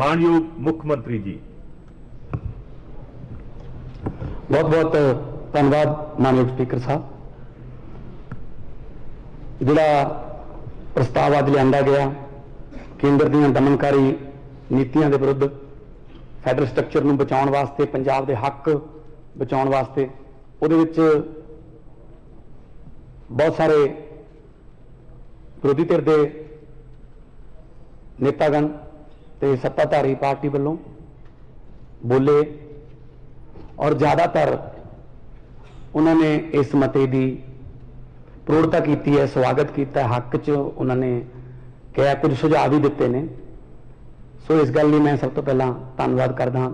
ਮਾਨਯੋਗ ਮੁੱਖ ਮੰਤਰੀ ਜੀ। ਬਹੁਤ ਬਹੁਤ ਧੰਨਵਾਦ ਮਾਨਯੋਗ ਸਪੀਕਰ ਸਾਹਿਬ। ਜਿਹੜਾ ਪ੍ਰਸਤਾਵ ਅੱਜ ਲਿਆਂਦਾ ਗਿਆ, ਕੇਂਦਰ ਦੀਆਂ ਦਮਨਕਾਰੀ ਨੀਤੀਆਂ ਦੇ ਵਿਰੁੱਧ ਫੈਡਰਲ ਸਟਰਕਚਰ ਨੂੰ ਬਚਾਉਣ ਵਾਸਤੇ, ਪੰਜਾਬ ਦੇ ਹੱਕ ਬਚਾਉਣ ਵਾਸਤੇ, ਉਹਦੇ ਵਿੱਚ ਬਹੁਤ ਸਾਰੇ ਵਿਰੋਧੀ ਧਿਰ ਦੇ ਨੇਤਾਗਣ ਤੇ ਸੱਤਾਧਾਰੀ ਪਾਰਟੀ ਵੱਲੋਂ ਬੋਲੇ ਔਰ ਜ਼ਿਆਦਾਤਰ ਉਹਨਾਂ ਨੇ ਇਸ ਮਤੇ ਦੀ ਪ੍ਰੋੜਤਾ ਕੀਤੀ ਹੈ, ਸਵਾਗਤ ਕੀਤਾ ਹੱਕ 'ਚ ਉਹਨਾਂ ਨੇ ਕਿਹਾ, ਕੁਝ ਸੁਝਾਅ ਵੀ ਦਿੱਤੇ ਨੇ। ਸੋ ਇਸ ਗੱਲ ਲਈ ਮੈਂ ਸਭ ਤੋਂ ਪਹਿਲਾਂ ਧੰਨਵਾਦ ਕਰਦਾ ਹਾਂ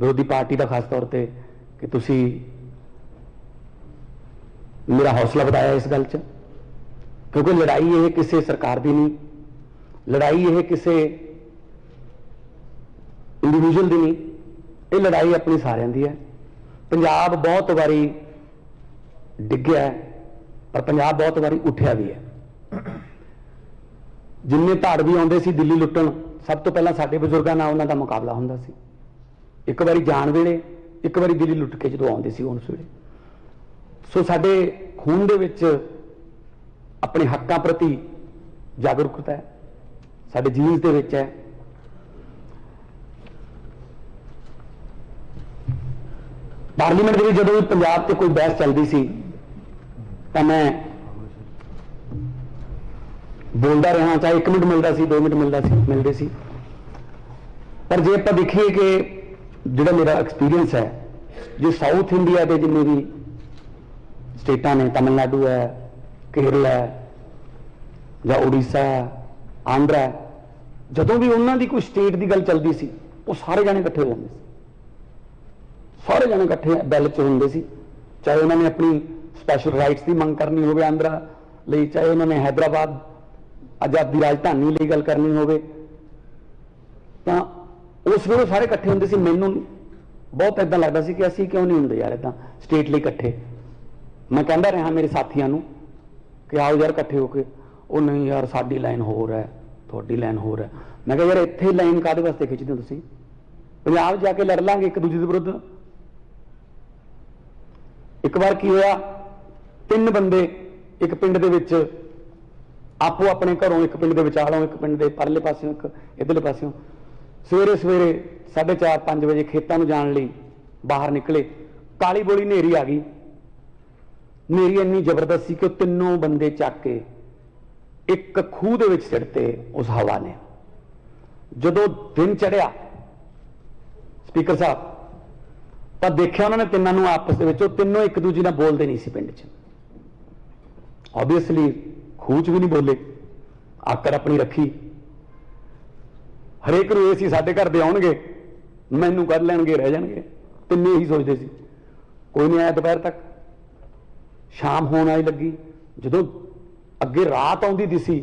ਵਿਰੋਧੀ ਪਾਰਟੀ ਦਾ, ਖਾਸ ਤੌਰ ਤੇ ਕਿ ਤੁਸੀਂ ਮੇਰਾ ਹੌਸਲਾ ਵਧਾਇਆ ਇਸ ਗੱਲ 'ਚ। ਕਿਉਂਕਿ ਲੜਾਈ ਇਹ ਕਿਸੇ ਸਰਕਾਰ ਦੀ ਨਹੀਂ। ਲੜਾਈ ਇਹ ਕਿਸੇ ਇੰਡੀਵਿਜੂਅਲ ਦੀ ਨਹੀਂ, ਇਹ ਲੜਾਈ ਆਪਣੀ ਸਾਰਿਆਂ ਦੀ ਹੈ। ਪੰਜਾਬ ਬਹੁਤ ਵਾਰੀ ਡਿੱਗਿਆ ਪਰ ਪੰਜਾਬ ਬਹੁਤ ਵਾਰੀ ਉੱਠਿਆ ਵੀ ਹੈ। ਜਿੰਨੇ ਧਾੜ ਵੀ ਆਉਂਦੇ ਸੀ ਦਿੱਲੀ ਲੁੱਟਣ, ਸਭ ਤੋਂ ਪਹਿਲਾਂ ਸਾਡੇ ਬਜ਼ੁਰਗਾਂ ਨਾਲ ਉਹਨਾਂ ਦਾ ਮੁਕਾਬਲਾ ਹੁੰਦਾ ਸੀ। ਇੱਕ ਵਾਰੀ ਜਾਣ ਵੇਲੇ, ਇੱਕ ਵਾਰੀ ਦਿੱਲੀ ਲੁੱਟ ਕੇ ਜਦੋਂ ਆਉਂਦੇ ਸੀ, ਉਸ ਵੇਲੇ। ਸੋ ਸਾਡੇ ਖੂਨ ਦੇ ਵਿੱਚ ਆਪਣੇ ਹੱਕਾਂ ਪ੍ਰਤੀ ਜਾਗਰੂਕਤਾ ਹੈ। ਸਾਡੇ ਜੀਨਸ ਦੇ ਵਿੱਚ ਹੈ। ਪਾਰਲੀਮੈਂਟ ਦੇ ਵਿੱਚ ਜਦੋਂ ਵੀ ਪੰਜਾਬ ਤੇ ਕੋਈ ਬਹਿਸ ਚੱਲਦੀ ਸੀ, ਤਾਂ ਮੈਂ ਬੋਲਦਾ ਰਿਹਾ, ਚਾਹੇ 1 ਮਿੰਟ ਮਿਲਦਾ ਸੀ 2 ਮਿੰਟ ਮਿਲਦਾ ਸੀ, ਮਿਲਦੇ ਸੀ। ਪਰ ਜੇ ਆਪਾਂ ਦੇਖੀਏ ਕਿ ਜਿਹੜਾ ਮੇਰਾ ਐਕਸਪੀਰੀਅੰਸ ਹੈ, ਜੇ ਸਾਊਥ ਇੰਡੀਆ ਦੇ ਜਿੰਨੇ ਵੀ ਸਟੇਟਾਂ ਨੇ, ਤਾਮਿਲਨਾਡੂ ਹੈ, ਕੇਰਲਾ ਹੈ, ਜਾਂ ਉੜੀਸਾ ਹੈ, ਆਂਧਰਾ ਜਦੋਂ ਵੀ ਉਹਨਾਂ ਦੀ ਕੋਈ ਸਟੇਟ ਦੀ ਗੱਲ ਚੱਲਦੀ ਸੀ, ਉਹ ਸਾਰੇ ਜਾਣੇ ਇਕੱਠੇ ਹੋ ਜਾਂਦੇ ਸੀ। ਸਾਰੇ ਜਣੇ ਇਕੱਠੇ ਬੈਲ 'ਚ ਹੁੰਦੇ ਸੀ। ਚਾਹੇ ਉਹਨਾਂ ਨੇ ਆਪਣੀ ਸਪੈਸ਼ਲ ਰਾਈਟਸ ਦੀ ਮੰਗ ਕਰਨੀ ਹੋਵੇ ਆਂਧਰਾ ਲਈ, ਚਾਹੇ ਉਹਨਾਂ ਨੇ ਹైదరాబాద్ ਆਜ਼ਾਦੀ ਰਾਜਧਾਨੀ ਲਈ ਗੱਲ ਕਰਨੀ ਹੋਵੇ। ਤਾਂ ਉਸ ਵੇਲੇ ਸਾਰੇ ਇਕੱਠੇ ਹੁੰਦੇ ਸੀ, ਮੈਨੂੰ ਬਹੁਤ ਇਦਾਂ ਲੱਗਦਾ ਸੀ ਕਿ ਅਸੀਂ ਕਿਉਂ ਨਹੀਂ ਹੁੰਦੇ ਯਾਰ ਇਦਾਂ ਸਟੇਟ ਲਈ ਇਕੱਠੇ। ਮੈਂ ਕਹਿੰਦਾ ਰਿਹਾ ਮੇਰੇ ਸਾਥੀਆਂ ਨੂੰ ਕਿ ਆਓ ਯਾਰ ਇਕੱਠੇ ਹੋ ਕੇ। ਉਹ ਨਹੀਂ ਯਾਰ, ਸਾਡੀ ਲਾਈਨ ਹੋਰ ਹੈ, ਤੁਹਾਡੀ ਲਾਈਨ ਹੋਰ ਹੈ। ਮੈਂ ਕਿਹਾ ਯਾਰ ਇੱਥੇ ਲਾਈਨ ਕਾਦੇ ਵਾਸਤੇ ਖਿੱਚਦੇ ਹੋ ਤੁਸੀਂ? ਪੰਜਾਬ ਜਾ ਕੇ ਲੜ ਲਾਂਗੇ ਇੱਕ ਦੂਜੇ ਦੇ ਵਿਰੁੱਧ। ਇੱਕ ਵਾਰ ਕੀ ਹੋਇਆ? ਤਿੰਨ ਬੰਦੇ ਇੱਕ ਪਿੰਡ ਦੇ ਵਿੱਚ ਆਪੋ ਆਪਣੇ ਘਰੋਂ ਇੱਕ ਪਿੰਡ ਦੇ ਵਿਚਾਲੋਂ, ਇੱਕ ਪਿੰਡ ਦੇ ਪਰਲੇ ਪਾਸਿਓਂ, ਇੱਕ ਇਧਰਲੇ ਪਾਸਿਓਂ ਸਵੇਰੇ ਸਵੇਰੇ 4:30 5 ਵਜੇ ਖੇਤਾਂ ਨੂੰ ਜਾਣ ਲਈ ਬਾਹਰ ਨਿਕਲੇ। ਕਾਲੀ ਬੋਲੀ ਨੇਰੀ ਆ ਗਈ। ਨੇਰੀ ਇੰਨੀ ਜ਼ਬਰਦਸਤ ਸੀ ਕਿ ਉਹ ਤਿੰਨੋਂ ਬੰਦੇ ਚੱਕ ਕੇ ਇੱਕ ਖੂਹ ਦੇ ਵਿੱਚ ਸਿੱਟਤੇ ਉਸ ਹਵਾ ਨੇ। ਜਦੋਂ ਦਿਨ ਚੜਿਆ ਸਪੀਕਰ ਸਾਹਿਬ ਤਾਂ ਦੇਖਿਆ ਉਹਨਾਂ ਨੇ ਤਿੰਨਾਂ ਨੂੰ ਆਪਸ ਦੇ ਵਿੱਚ, ਉਹ ਤਿੰਨੋਂ ਇੱਕ ਦੂਜੇ ਨਾਲ ਬੋਲਦੇ ਨਹੀਂ ਸੀ ਪਿੰਡ 'ਚ। ਆਬਵੀਅਸਲੀ ਖੂਚ ਵੀ ਨਹੀਂ ਬੋਲੇ ਆਕਰ ਆਪਣੀ ਰੱਖੀ। ਹਰੇਕ ਨੂੰ ਇਹ ਸੀ, ਸਾਡੇ ਘਰ ਦੇ ਆਉਣਗੇ, ਮੈਨੂੰ ਕੱਢ ਲੈਣਗੇ, ਰਹਿ ਜਾਣਗੇ। ਤਿੰਨੇ ਹੀ ਸੋਚਦੇ ਸੀ। ਕੋਈ ਨਹੀਂ ਆਇਆ ਦੁਪਹਿਰ ਤੱਕ। ਸ਼ਾਮ ਹੋਣ ਆਈ ਲੱਗੀ। ਜਦੋਂ ਅੱਗੇ ਰਾਤ ਆਉਂਦੀ ਦਿਸੀ,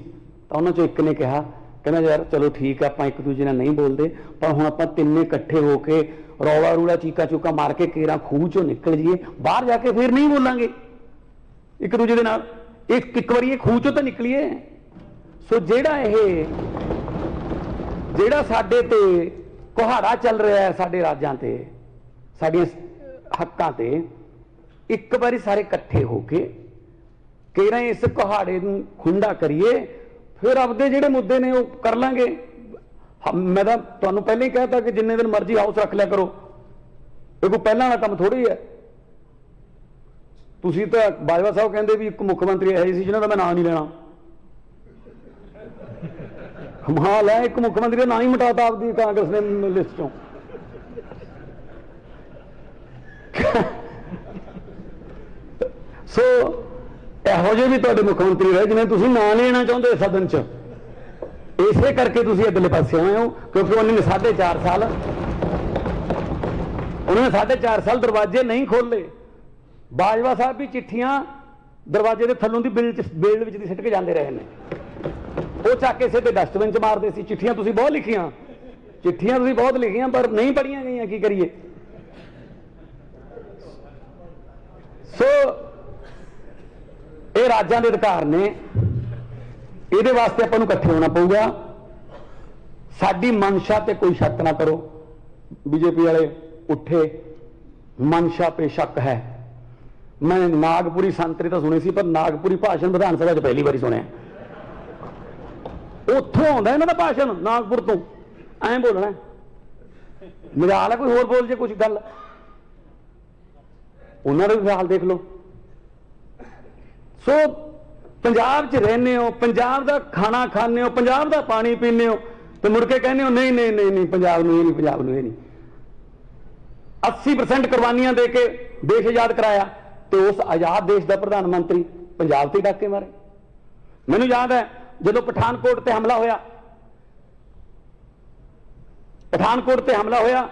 ਤਾਂ ਉਹਨਾਂ ਚੋਂ ਇੱਕ ਨੇ ਕਿਹਾ ਕਹਿੰਦਾ ਯਾਰ ਚਲੋ ਠੀਕ ਆ, ਆਪਾਂ ਇੱਕ ਦੂਜੇ ਨਾਲ ਨਹੀਂ ਬੋਲਦੇ, ਪਰ ਹੁਣ ਆਪਾਂ ਤਿੰਨੇ ਇਕੱਠੇ ਹੋ ਕੇ ਰੌਲਾ ਰੂੜਾ ਚੀਕਾ ਚੂਕਾ ਮਾਰ ਕੇ ਕੇਰਾ ਖੂਹ ਚੋਂ ਨਿਕਲ ਜੀਏ ਬਾਹਰ ਜਾ ਕੇ ਫਿਰ ਨਹੀਂ ਬੋਲਾਂਗੇ। ਇੱਕ ਦੂਜੇ ਦੇ ਨਾਲ, ਇੱਕ ਇੱਕ ਵਾਰੀ ਇਹ ਖੂਹ ਚੋਂ ਤਾਂ ਨਿਕਲੀਏ। ਸੋ ਜਿਹੜਾ ਇਹ, ਜਿਹੜਾ ਸਾਡੇ ਤੇ ਕੁਹਾੜਾ ਚੱਲ ਰਿਹਾ ਹੈ ਸਾਡੇ ਰਾਜਾਂ ਤੇ, ਸਾਡੀਆਂ ਹੱਕਾਂ ਤੇ, ਇੱਕ ਵਾਰੀ ਸਾਰੇ ਇਕੱਠੇ ਹੋ ਕੇ ਕਿਹੜਾ ਇਸ ਕੁਹਾੜੇ ਨੂੰ ਖੁੰਡਾ ਕਰੀਏ ਫਿਰ ਆਪਦੇ ਜਿਹੜੇ ਮੁੱਦੇ ਨੇ ਉਹ ਕਰ ਲਾਂਗੇ। ਮੈਂ ਤਾਂ ਤੁਹਾਨੂੰ ਪਹਿਲਾਂ ਹੀ ਕਹਿਤਾ ਕਿ ਜਿੰਨੇ ਦਿਨ ਮਰਜ਼ੀ ਹਾਊਸ ਰੱਖ ਲਿਆ ਕਰੋ। ਇਹ ਕੋਈ ਪਹਿਲਾਂ ਵਾਲਾ ਕੰਮ ਥੋੜੀ ਹੈ। ਤੁਸੀਂ ਤਾਂ ਬਾਜਵਾ ਸਾਹਿਬ ਕਹਿੰਦੇ ਵੀ ਇੱਕ ਮੁੱਖ ਮੰਤਰੀ ਇਹੋ ਜਿਹੇ ਸੀ ਜਿਹਨਾਂ ਦਾ ਮੈਂ ਨਾਂ ਨਹੀਂ ਲੈਣਾ। ਕਮਾਲ ਹੈ ਇੱਕ ਮੁੱਖ ਮੰਤਰੀ ਦਾ ਨਾਂ ਹੀ ਮਿਟਾਤਾ ਆਪਦੀ ਕਾਂਗਰਸ ਨੇ ਲਿਸਟ ਚੋਂ। ਸੋ ਇਹੋ ਜਿਹੇ ਵੀ ਤੁਹਾਡੇ ਮੁੱਖ ਮੰਤਰੀ ਰਹੇ ਜਿਵੇਂ ਤੁਸੀਂ ਨਾਂ ਲੈਣਾ ਚਾਹੁੰਦੇ ਸਦਨ 'ਚ। ਇਸੇ ਕਰਕੇ ਤੁਸੀਂ ਅਗਲੇ ਪਾਸੇ ਆਏ ਹੋ, ਕਿਉਂਕਿ ਉਹਨਾਂ ਨੇ 4.5 ਸਾਲ ਉਹਨਾਂ ਨੇ 4.5 ਸਾਲ ਦਰਵਾਜ਼ੇ ਨਹੀਂ ਖੋਲੇ ਬਾਜਵਾ ਸਾਹਿਬ ਵੀ ਚਿੱਠੀਆਂ ਦਰਵਾਜ਼ੇ ਦੇ ਥੱਲੋਂ ਦੀ ਬਿਲ ਚ ਵਿੱਚ ਦੀ ਸਿੱਟ ਕੇ ਜਾਂਦੇ ਰਹੇ ਨੇ। ਉਹ ਚੱਕ ਕੇ ਸਿੱਧੇ ਡਸਟਬਿਨ ਚ ਮਾਰਦੇ ਸੀ। ਚਿੱਠੀਆਂ ਤੁਸੀਂ ਬਹੁਤ ਲਿਖੀਆਂ। ਚਿੱਠੀਆਂ ਤੁਸੀਂ ਬਹੁਤ ਲਿਖੀਆਂ, ਪਰ ਨਹੀਂ ਪੜੀਆਂ ਗਈਆਂ, ਕੀ ਕਰੀਏ? ਸੋ ਇਹ ਰਾਜਾਂ ਦੇ ਅਧਿਕਾਰ ਨੇ। ਇਹਦੇ ਵਾਸਤੇ ਆਪਾਂ ਨੂੰ ਇਕੱਠੇ ਹੋਣਾ ਪਊਗਾ। ਸਾਡੀ ਮਨਸ਼ਾ ਤੇ ਕੋਈ ਸ਼ੱਕ ਨਾ ਕਰੋ। ਬੀਜੇਪੀ ਵਾਲੇ ਉੱਠੇ। ਮਨਸ਼ਾ ਤੇ ਸ਼ੱਕ ਹੈ। ਮੈਂ ਨਾਗਪੁਰੀ ਸੰਤਰੀ ਤਾਂ ਸੁਣੇ ਸੀ, ਪਰ ਨਾਗਪੁਰੀ ਭਾਸ਼ਣ ਵਿਧਾਨ ਸਭਾ 'ਚ ਪਹਿਲੀ ਵਾਰੀ ਸੁਣਿਆ। ਉੱਥੋਂ ਆਉਂਦਾ ਇਹਨਾਂ ਦਾ ਭਾਸ਼ਣ, ਨਾਗਪੁਰ ਤੋਂ। ਐਂ ਬੋਲਣਾ। ਮਜਾਲ ਹੈ ਕੋਈ ਹੋਰ ਬੋਲ ਜੇ ਕੁਝ ਗੱਲ। ਉਹਨਾਂ ਦਾ ਵੀ ਹਾਲ ਦੇਖ ਲਓ। ਸੋ ਪੰਜਾਬ 'ਚ ਰਹਿੰਦੇ ਹੋ, ਪੰਜਾਬ ਦਾ ਖਾਣਾ ਖਾਂਦੇ ਹੋ, ਪੰਜਾਬ ਦਾ ਪਾਣੀ ਪੀਂਦੇ ਹੋ, ਤੇ ਮੁੜ ਕੇ ਕਹਿੰਦੇ ਹੋ, ਨਹੀਂ ਨਹੀਂ ਨਹੀਂ ਨਹੀਂ, ਪੰਜਾਬ ਨੂੰ ਇਹ ਨਹੀਂ, ਪੰਜਾਬ ਨੂੰ ਇਹ ਨਹੀਂ। 80% ਕੁਰਬਾਨੀਆਂ ਦੇ ਕੇ ਦੇਸ਼ ਆਜ਼ਾਦ ਕਰਾਇਆ, ਤੇ ਉਸ ਆਜ਼ਾਦ ਦੇਸ਼ ਦਾ ਪ੍ਰਧਾਨ ਮੰਤਰੀ ਪੰਜਾਬ ਤੇ ਡਾਕੇ ਮਾਰੇ। ਮੈਨੂੰ ਯਾਦ ਹੈ, ਜਦੋਂ ਪਠਾਨਕੋਟ ਤੇ ਹਮਲਾ ਹੋਇਆ, ਪਠਾਨਕੋਟ ਤੇ ਹਮਲਾ ਹੋਇਆ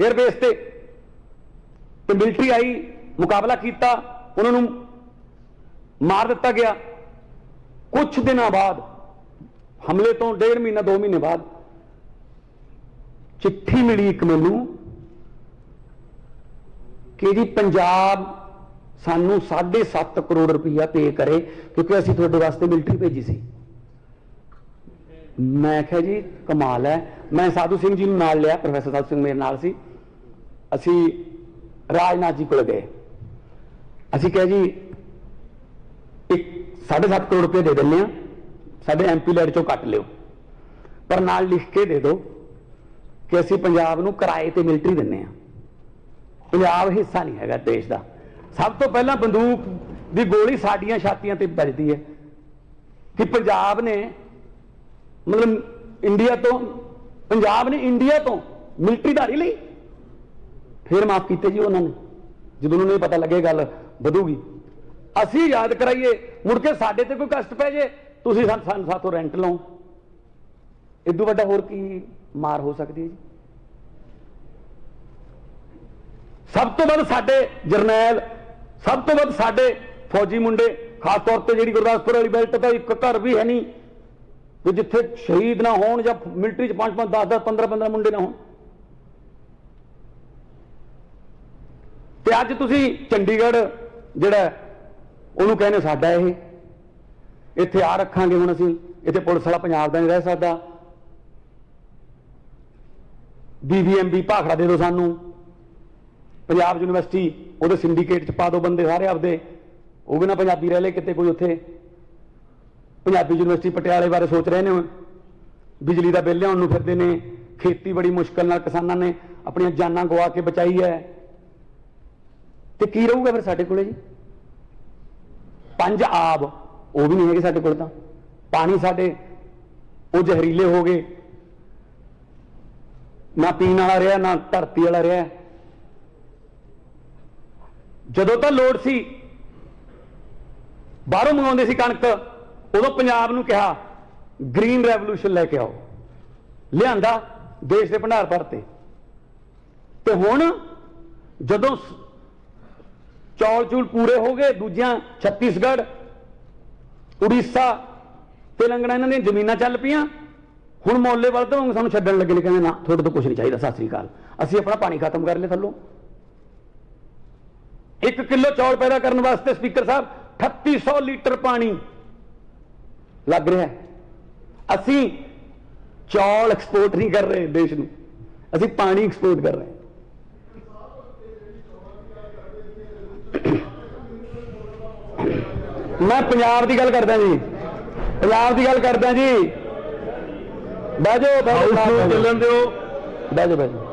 에ਅਰਬੇਸ ਤੇ ਤੇ ਮਿਲਟਰੀ ਆਈ, ਮੁਕਾਬਲਾ ਕੀਤਾ, ਉਹਨਾਂ ਨੂੰ ਮਾਰ ਦਿੱਤਾ ਗਿਆ। ਕੁਝ ਦਿਨਾਂ ਬਾਅਦ, ਹਮਲੇ ਤੋਂ ਡੇਢ ਮਹੀਨਾ 2 ਮਹੀਨੇ ਬਾਅਦ, ਚਿੱਠੀ ਮਿਲੀ ਇੱਕ ਮੈਨੂੰ ਕਿ ਜੀ ਪੰਜਾਬ ਸਾਨੂੰ 7.5 ਕਰੋੜ ਰੁਪਈਆ ਪੇ ਕਰੇ, ਕਿਉਂਕਿ ਅਸੀਂ ਤੁਹਾਡੇ ਵਾਸਤੇ ਮਿਲਟਰੀ ਭੇਜੀ ਸੀ। ਮੈਂ ਕਿਹਾ ਜੀ, ਕਮਾਲ ਹੈ। ਮੈਂ ਸਾਧੂ ਸਿੰਘ ਜੀ ਨੂੰ ਨਾਲ ਲਿਆ, ਪ੍ਰੋਫੈਸਰ ਸਾਧੂ ਸਿੰਘ ਮੇਰੇ ਨਾਲ ਸੀ। ਅਸੀਂ ਰਾਜਨਾਥ ਜੀ ਕੋਲ ਗਏ। ਅਸੀਂ ਕਿਹਾ ਜੀ ਇੱਕ 7.5 ਕਰੋੜ ਰੁਪਏ ਦੇ ਦਿੰਦੇ ਆ। ਸਾਡੇ ਐਮਪੀ ਲੈਡ ਚੋਂ ਕੱਟ ਲਿਓ। ਪਰ ਨਾਲ ਲਿਖ ਕੇ ਦੇ ਦਿਓ ਕਿ ਅਸੀਂ ਪੰਜਾਬ ਨੂੰ ਕਿਰਾਏ ਤੇ ਮਿਲਟਰੀ ਦਿੰਨੇ ਆ। ਪੰਜਾਬ ਹਿੱਸਾ ਨਹੀਂ ਹੈਗਾ ਦੇਸ਼ ਦਾ। ਸਭ ਤੋਂ ਪਹਿਲਾਂ ਬੰਦੂਕ ਦੀ ਗੋਲੀ ਸਾਡੀਆਂ ਛਾਤੀਆਂ ਤੇ ਵੱਜਦੀ ਹੈ ਕਿ ਪੰਜਾਬ ਨੇ ਮਤਲਬ ਇੰਡੀਆ ਤੋਂ, ਪੰਜਾਬ ਨੇ ਇੰਡੀਆ ਤੋਂ ਮਿਲਟਰੀ ਧਾਰੀ ਲਈ। ਫਿਰ ਮਾਫ ਕੀਤੇ ਜੀ ਉਹਨਾਂ ਨੇ। ਜਦੋਂ ਉਹਨਾਂ ਨੂੰ ਇਹ ਪਤਾ ਲੱਗੇ ਗੱਲ ਵਧੂਗੀ। ਅਸੀਂ ਯਾਦ ਕਰਾਈਏ, ਮੁੜ ਕੇ ਸਾਡੇ ਤੇ ਕੋਈ ਕਸ਼ਟ ਪੈ ਜੇ, ਤੁਸੀਂ ਸਾਨੂੰ ਸਾਨੂੰ ਸਾਥੋਂ ਰੈਂਟ ਲਓ। ਇਦੋਂ ਵੱਡਾ ਹੋਰ ਕੀ ਮਾਰ ਹੋ ਸਕਦੀ ਹੈ ਜੀ? ਸਭ ਤੋਂ ਵੱਧ ਸਾਡੇ ਜਰਨੈਲ, ਸਭ ਤੋਂ ਵੱਧ ਸਾਡੇ ਫੌਜੀ ਮੁੰਡੇ, ਖਾਸ ਤੌਰ ਤੇ ਜਿਹੜੀ ਗੁਰਦਾਸਪੁਰ ਵਾਲੀ ਬੈਲਟ ਦਾ ਇੱਕ ਘਰ ਵੀ ਹੈ ਨਹੀਂ। ਕਿ ਜਿੱਥੇ ਸ਼ਹੀਦ ਨਾ ਹੋਣ ਜਾਂ ਮਿਲਟਰੀ ਚ 5 5 10 10 15 15 ਮੁੰਡੇ ਨਾ ਹੋਣ। ਤੇ ਅੱਜ ਤੁਸੀਂ ਚੰਡੀਗੜ੍ਹ ਜਿਹੜਾ ਉਹਨੂੰ ਕਹਿੰਦੇ ਸਾਡਾ ਇਹ। ਇੱਥੇ ਆ ਰੱਖਾਂਗੇ ਹੁਣ ਅਸੀਂ। ਇੱਥੇ ਪੁਲਿਸ ਵਾਲਾ ਪੰਜਾਬ ਦਾ ਨਹੀਂ ਰਹਿ ਸਕਦਾ। ਬੀਬੀਐਮਬੀ ਭਾਖੜਾ ਦੇ ਦਿਓ ਸਾਨੂੰ। ਪੰਜਾਬ ਯੂਨੀਵਰਸਿਟੀ, ਉਹਦੇ ਸਿੰਡੀਕੇਟ ਚ ਪਾ ਦਿਓ ਬੰਦੇ ਸਾਰੇ ਆਪਦੇ। ਉਹ ਵੀ ਨਾ ਪੰਜਾਬੀ ਰਹਿ ਲੈ ਕਿਤੇ ਕੋਈ ਉੱਥੇ। ਪੰਜਾਬੀ ਯੂਨੀਵਰਸਿਟੀ ਪਟਿਆਲੇ ਬਾਰੇ ਸੋਚ ਰਹੇ ਨੇ ਬਿਜਲੀ ਦਾ ਬਿੱਲ ਲਿਆਉਣ ਨੂੰ ਫਿਰਦੇ ਨੇ। ਖੇਤੀ ਬੜੀ ਮੁਸ਼ਕਲ ਨਾਲ ਕਿਸਾਨਾਂ ਨੇ ਆਪਣੀਆਂ ਜਾਨਾਂ ਗਵਾ ਕੇ ਬਚਾਈ ਹੈ। ਤੇ ਕੀ ਰਹੂਗਾ ਫਿਰ ਸਾਡੇ ਕੋਲੇ ਜੀ? ਪੰਜ ਆਬ, ਉਹ ਵੀ ਨਹੀਂ ਹੈਗੇ ਸਾਡੇ ਕੋਲ ਤਾਂ। ਪਾਣੀ ਸਾਡੇ, ਉਹ ਜ਼ਹਿਰੀਲੇ ਹੋ ਗਏ। ਨਾ ਪੀਣ ਵਾਲਾ ਰਿਹਾ, ਨਾ ਧਰਤੀ ਵਾਲਾ ਰਿਹਾ। ਜਦੋਂ ਤਾਂ ਲੋੜ ਸੀ, ਬਾਹਰੋਂ ਮੰਗਾਉਂਦੇ ਸੀ ਕਣਕ, ਉਦੋਂ ਪੰਜਾਬ ਨੂੰ ਕਿਹਾ ਗ੍ਰੀਨ ਰੈਵੋਲੂਸ਼ਨ ਲੈ ਕੇ ਆਓ। ਲਿਆਂਦਾ ਦੇਸ਼ ਦੇ ਭੰਡਾਰ ਭਰਤੇ। ਤੇ ਹੁਣ ਜਦੋਂ ਚੌਲ ਚੂਲ ਪੂਰੇ ਹੋ ਗਏ, ਦੂਜਿਆਂ ਛੱਤੀਸਗੜ੍ਹ, ਉੜੀਸਾ ਤੇਲੰਗਾਨਾ ਇਹਨਾਂ ਦੀਆਂ ਜ਼ਮੀਨਾਂ ਚੱਲ ਪਈਆਂ। ਹੁਣ ਮੌਲੇ ਵੱਲ ਤੋਂ ਸਾਨੂੰ ਛੱਡਣ ਲੱਗੇ ਨੇ, ਕਹਿੰਦੇ ਨਾ, ਤੁਹਾਡੇ ਤੋਂ ਕੁਝ ਨਹੀਂ ਚਾਹੀਦਾ, ਸਤਿ ਸ੍ਰੀ ਅਕਾਲ। ਅਸੀਂ ਆਪਣਾ ਪਾਣੀ ਖਤਮ ਕਰ ਲਿਆ ਥੱਲੋਂ। 1 ਕਿਲੋ ਚੌਲ ਪੈਦਾ ਕਰਨ ਵਾਸਤੇ ਸਪੀਕਰ ਸਾਹਿਬ 3800 ਲੀਟਰ ਪਾਣੀ ਲੱਗ ਰਿਹਾ ਅਸੀਂ ਚੌਲ ਐਕਸਪੋਰਟ ਨਹੀਂ ਕਰ ਰਹੇ ਦੇਸ਼ ਨੂੰ। ਅਸੀਂ ਪਾਣੀ ਐਕਸਪੋਰਟ ਕਰ ਰਹੇ ਹਾਂ। ਮੈਂ ਪੰਜਾਬ ਦੀ ਗੱਲ ਕਰਦਾ ਜੀ। ਪੰਜਾਬ ਦੀ ਗੱਲ ਕਰਦਾ ਜੀ। ਬਹਿ ਜਾਓ। ਚੱਲਣ ਦਿਓ। ਬਹਿ ਜਾਓ ਬਹਿ ਜਾਓ।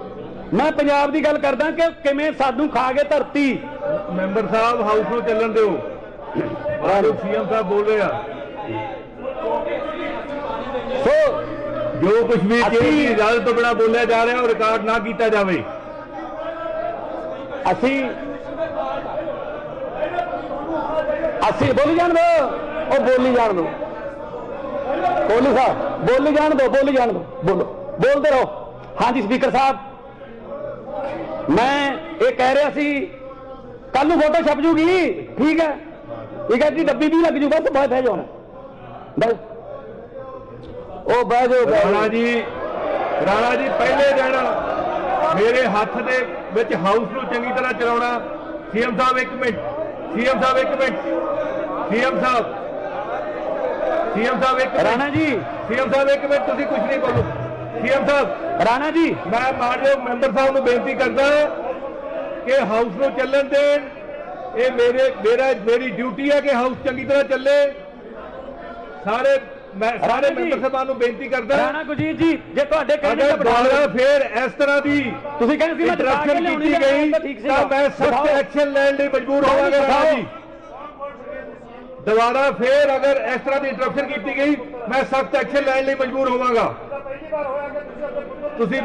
ਮੈਂ ਪੰਜਾਬ ਦੀ ਗੱਲ ਕਰਦਾ ਕਿ ਕਿਵੇਂ ਸਾਨੂੰ ਖਾ ਗਏ ਧਰਤੀ। ਮੈਂਬਰ ਸਾਹਿਬ ਹਾਊਸ ਨੂੰ ਚੱਲਣ ਦਿਓ। ਬਾਹਰੋਂ ਸੀਐਮ ਸਾਹਿਬ ਬੋਲ ਰਹੇ ਆ। ਸੋ ਜੋ ਕੁਝ ਵੀ ਦੀ ਇਜਾਜ਼ਤ ਤੋਂ ਬਿਨਾ ਬੋਲਿਆ ਜਾ ਰਿਹਾ ਉਹ ਰਿਕਾਰਡ ਨਾ ਕੀਤਾ ਜਾਵੇ। ਅਸੀਂ ਅਸੀਂ ਬੋਲੀ ਜਾਣ ਦੋ। ਉਹ ਬੋਲੀ ਜਾਣ ਦੋ। ਬੋਲੀ ਸਾਹਿਬ, ਬੋਲੀ ਜਾਣ ਦੋ, ਬੋਲੀ ਜਾਣ ਦੋ। ਬੋਲੋ। ਬੋਲਦੇ ਰਹੋ। ਹਾਂਜੀ, ਸਪੀਕਰ ਸਾਹਿਬ। ਮੈਂ ਇਹ ਕਹਿ ਰਿਹਾ ਸੀ ਕੱਲ ਨੂੰ ਫੋਟੋ ਛਪ ਜੂਗੀ। ਠੀਕ ਹੈ। ਇਹ ਕਹਿੰਦੀ ਡੱਬੀ ਵੀ ਲੱਗ ਜੂ, ਬਸ ਬਾਹਰ ਬਹਿ ਜਾਓ। ਬਸ ਉਹ ਬਹਿ ਜਾਓ ਰਾਣਾ ਜੀ ਰਾਣਾ ਜੀ, ਪਹਿਲੇ ਦਿਨ ਮੇਰੇ ਹੱਥ ਦੇ ਵਿੱਚ ਹਾਊਸ ਨੂੰ ਚੰਗੀ ਤਰ੍ਹਾਂ ਚਲਾਉਣਾ। ਸੀਐਮ ਸਾਹਿਬ, ਇੱਕ ਮਿੰਟ। ਸੀਐਮ ਸਾਹਿਬ, ਇੱਕ minute. CM Sahib CM Sahib ਇੱਕ ਰਾਣਾ ਜੀ। ਸੀਐਮ ਸਾਹਿਬ ਇੱਕ ਮਿੰਟ ਤੁਸੀਂ ਕੁਝ ਨਹੀਂ ਬੋਲੋ। ਸੀਐਮ ਸਾਹਿਬ ਰਾਣਾ ਜੀ। ਮੈਂ ਮਾਨਯੋਗ ਮੈਂਬਰ ਸਾਹਿਬ ਨੂੰ ਬੇਨਤੀ ਕਰਦਾ ਕਿ ਹਾਊਸ ਨੂੰ ਚੱਲਣ ਦੇਣ। ਇਹ ਮੇਰੇ ਮੇਰਾ ਮੇਰੀ ਡਿਊਟੀ ਹੈ ਕਿ ਹਾਊਸ ਚੰਗੀ ਤਰ੍ਹਾਂ ਚੱਲੇ। ਸਾਰੇ ਮੈਂ ਸਾਰੇ। ਮੈਂਬਰ ਸਾਹਿਬਾਨ ਨੂੰ ਬੇਨਤੀ ਕਰਦਾ ਰਾਣਾ ਗੁਰਜੀਤ ਜੀ ਜੇ ਤੁਹਾਡੇ ਕਹਿੰਦੇ ਅਗਰ ਦੁਬਾਰਾ ਫੇਰ ਇਸ ਤਰ੍ਹਾਂ ਦੀ ਤੁਸੀਂ ਕਹਿੰਦੇ ਸੀ ਮੈਂ ਕੇ ਲਿਆਉਣੀ ਕੀਤੀ ਗਈ ਤਾਂ ਮੈਂ ਸਖਤ। ਐਕਸ਼ਨ ਲੈਣ ਲਈ ਮਜਬੂਰ ਹੋਵਾਂਗਾ ਰਾਣਾ। ਜੀ। ਦੁਬਾਰਾ ਫੇਰ ਅਗਰ ਇਸ ਤਰ੍ਹਾਂ ਦੀ ਇੰਟਰਪਸ਼ਨ ਕੀਤੀ ਗਈ ਮੈਂ ਸਖਤ ਐਕਸ਼ਨ ਲੈਣ ਲਈ ਮਜਬੂਰ ਹੋਵਾਂਗਾ। ਤੁਸੀਂ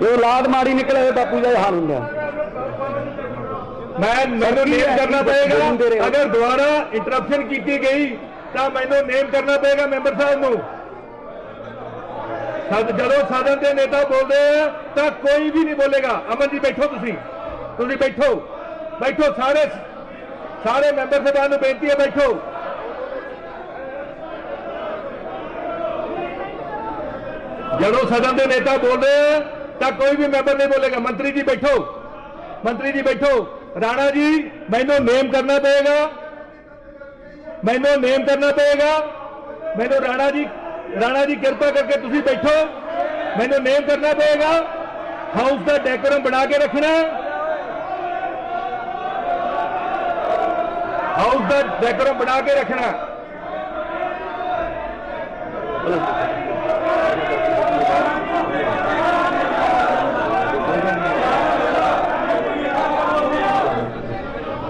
ਇਹ ਔਲਾਦ ਮਾੜੀ ਨਿਕਲੇ ਬਾਪੂ ਦਾ ਹਾਲ ਹੁੰਦਾ। ਮੈਂ ਮੈਨੂੰ ਨੇਮ? ਕਰਨਾ ਪਏਗਾ? ਅਗਰ ਦੁਬਾਰਾ ਇੰਟਰਪਸ਼ਨ ਕੀਤੀ ਗਈ ਤਾਂ ਮੈਨੂੰ ਨੇਮ ਕਰਨਾ ਪਏਗਾ ਮੈਂਬਰ ਸਾਹਿਬ ਨੂੰ। ਸਦ ਜਦੋਂ ਸਦਨ ਦੇ ਨੇਤਾ ਬੋਲਦੇ ਆ ਤਾਂ ਕੋਈ ਵੀ ਨਹੀਂ ਬੋਲੇਗਾ। ਅਮਨ ਜੀ ਬੈਠੋ ਤੁਸੀਂ। ਤੁਸੀਂ ਬੈਠੋ। ਬੈਠੋ ਸਾਰੇ ਸਾਰੇ ਮੈਂਬਰ ਸਾਹਿਬਾਨ ਨੂੰ ਬੇਨਤੀ ਹੈ, ਬੈਠੋ। ਜਦੋਂ ਸਦਨ ਦੇ ਨੇਤਾ ਬੋਲਦੇ ਆ, ਤਾਂ ਕੋਈ ਵੀ ਮੈਂਬਰ ਨਹੀਂ ਬੋਲੇਗਾ। ਮੰਤਰੀ ਜੀ ਬੈਠੋ। ਮੰਤਰੀ ਜੀ ਬੈਠੋ। ਰਾਣਾ ਜੀ, ਮੈਨੂੰ ਨੇਮ ਕਰਨਾ ਪਏਗਾ। ਮੈਨੂੰ ਨੇਮ ਕਰਨਾ ਪਏਗਾ। ਮੈਨੂੰ ਰਾਣਾ ਜੀ ਰਾਣਾ ਜੀ ਕਿਰਪਾ ਕਰਕੇ ਤੁਸੀਂ ਬੈਠੋ। ਮੈਨੂੰ ਨੇਮ ਕਰਨਾ ਪਏਗਾ। ਹਾਊਸ ਦਾ ਡੈਕੋਰਮ ਬਣਾ ਕੇ ਰੱਖਣਾ। ਹਾਊਸ ਦਾ ਡੈਕੋਰਮ ਬਣਾ ਕੇ ਰੱਖਣਾ।